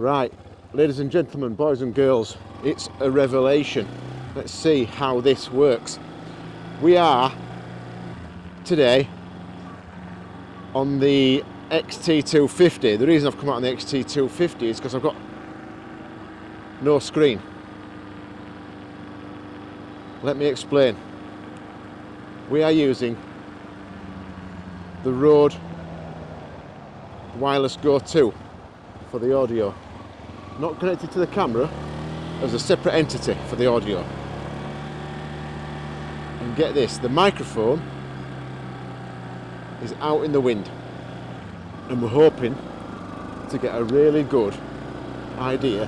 Right, ladies and gentlemen, boys and girls, it's a revelation. Let's see how this works. We are today on the XT250. The reason I've come out on the XT250 is because I've got no screen. Let me explain. We are using the Rode Wireless Go 2 for the audio. Not connected to the camera as a separate entity for the audio. And get this, the microphone is out in the wind. And we're hoping to get a really good idea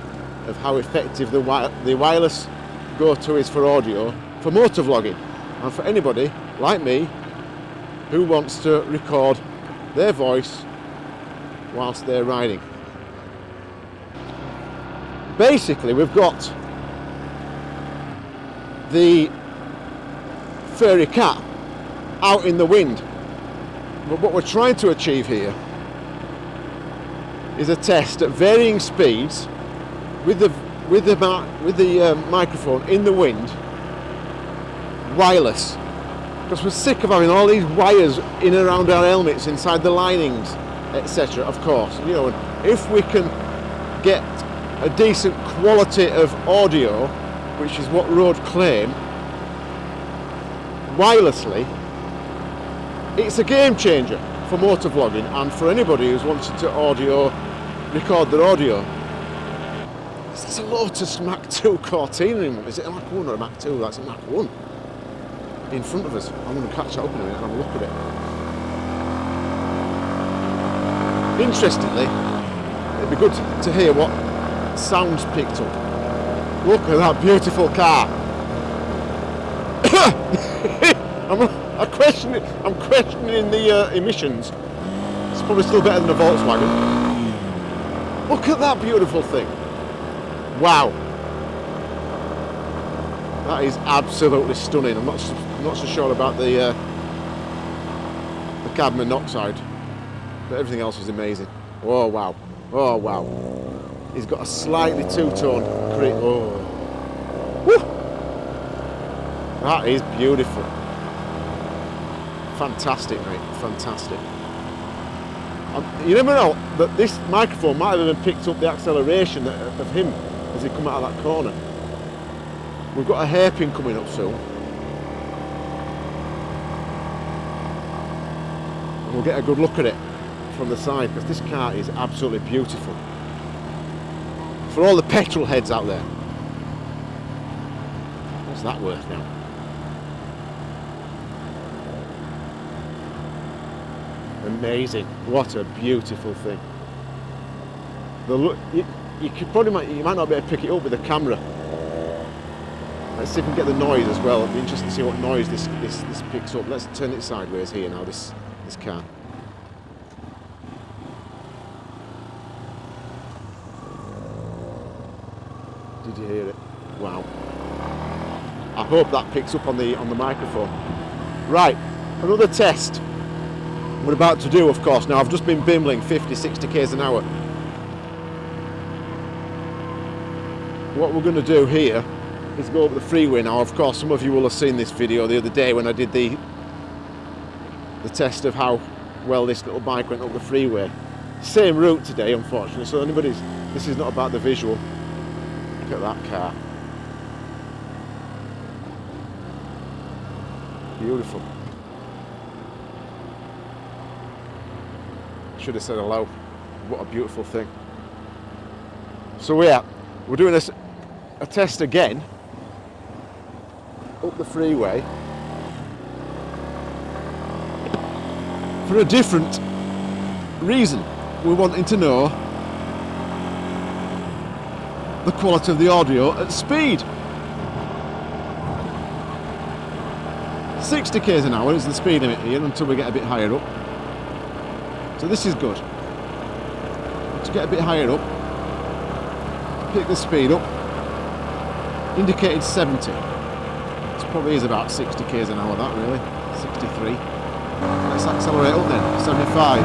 of how effective the, wi the wireless go-to is for audio, for motor vlogging, and for anybody like me who wants to record their voice whilst they're riding. Basically, we've got the furry cat out in the wind. But what we're trying to achieve here is a test at varying speeds with the with the with the um, microphone in the wind, wireless, because we're sick of having all these wires in and around our helmets, inside the linings, etc. Of course, you know, if we can get a decent quality of audio, which is what Rode claim, wirelessly, it's a game changer for motor vlogging and for anybody who's wanted to audio record their audio. Is There's a Lotus Mark 2 Cortina in Is it a Mark 1 or a Mark 2? That's a Mark 1 in front of us. I'm going to catch it up in a minute and have a look at it. Interestingly, it'd be good to hear what sounds picked up. Look at that beautiful car. I'm, I'm, questioning, I'm questioning the uh, emissions. It's probably still better than a Volkswagen. Look at that beautiful thing. Wow. That is absolutely stunning. I'm not, I'm not so sure about the, uh, the carbon monoxide, but everything else is amazing. Oh, wow. Oh, wow. He's got a slightly two-tone cream. Oh. Woo! That is beautiful. Fantastic, mate. Fantastic. Um, you never know that this microphone might have even picked up the acceleration of him as he come out of that corner. We've got a hairpin coming up soon. And we'll get a good look at it from the side because this car is absolutely beautiful for all the petrol heads out there. What's that worth now? Amazing. What a beautiful thing. The look, you, you could probably might, you might not be able to pick it up with the camera. Let's see if we can get the noise as well. It'll be interesting to see what noise this, this, this picks up. Let's turn it sideways here now, this, this car. Did you hear it? Wow. I hope that picks up on the on the microphone. Right, another test. We're about to do, of course. Now I've just been bimbling 50, 60 k's an hour. What we're going to do here is go over the freeway now. Of course, some of you will have seen this video the other day when I did the the test of how well this little bike went up the freeway. Same route today, unfortunately. So anybody's this is not about the visual. At that car. Beautiful. Should have said hello. What a beautiful thing. So yeah, we're doing this a test again up the freeway for a different reason. We're wanting to know the quality of the audio at speed. 60 k's an hour is the speed limit here until we get a bit higher up. So this is good. To get a bit higher up, pick the speed up, indicated 70. This probably is about 60 k's an hour that really, 63. Let's accelerate up then, 75.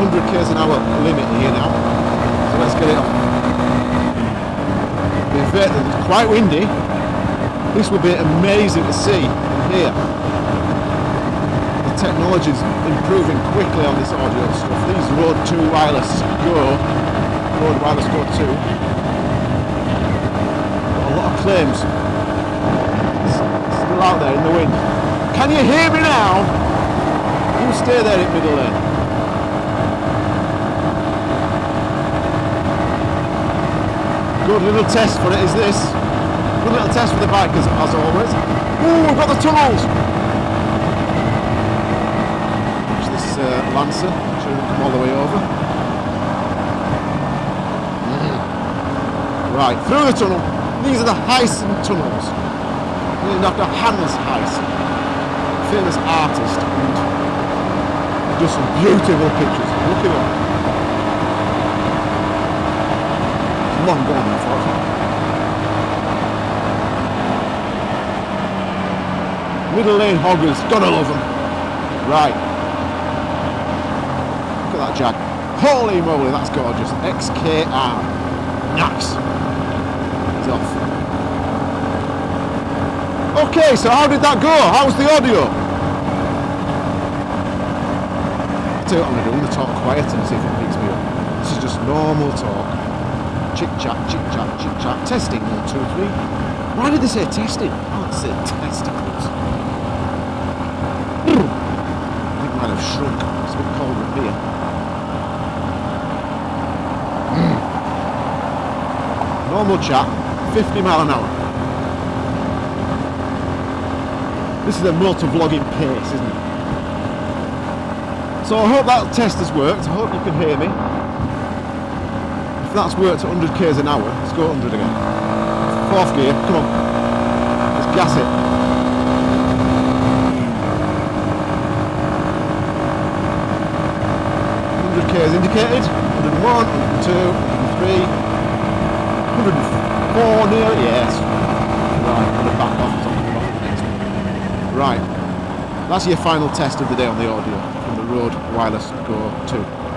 100 k's an hour limit here now. So let's get it on. It's quite windy. This will be amazing to see here. The technology's improving quickly on this audio stuff. These Rode 2 Wireless Go, Rode Wireless Go 2, got a lot of claims. It's still out there in the wind. Can you hear me now? You stay there in middle lane. Good little test for it is this. Good little test for the bikers as always. Ooh, we've got the tunnels! Watch this uh, Lancer, should have come all the way over. Mm. Right, through the tunnel. These are the Heysen tunnels. Named after Hans Heiss, famous artist, and does some beautiful pictures. Look at them. Long gone, unfortunately. Middle lane hoggers, gotta love them. Right. Look at that Jag. Holy moly, that's gorgeous. XKR. Nice. He's off. Okay, so how did that go? How was the audio? Tell you what I'm gonna do, I'm gonna talk quiet and see if it picks me up. This is just normal talk chick chat, chick chat, chick chat. Testing, one, two, three. Why did they say testing? Oh, it said testicles. I think mine have shrunk. It's a bit colder up here. Normal chat, 50 mile an hour. This is a motor-vlogging pace, isn't it? So I hope that test has worked. I hope you can hear me. If that's worked at 100 k's an hour, let's go 100 again. Fourth gear, come on. Let's gas it. Hundred k's indicated. 101, 102, 103, 104 near. Yes. Right, I'm gonna back off. Right. That's your final test of the day on the audio from the Rode Wireless Go 2.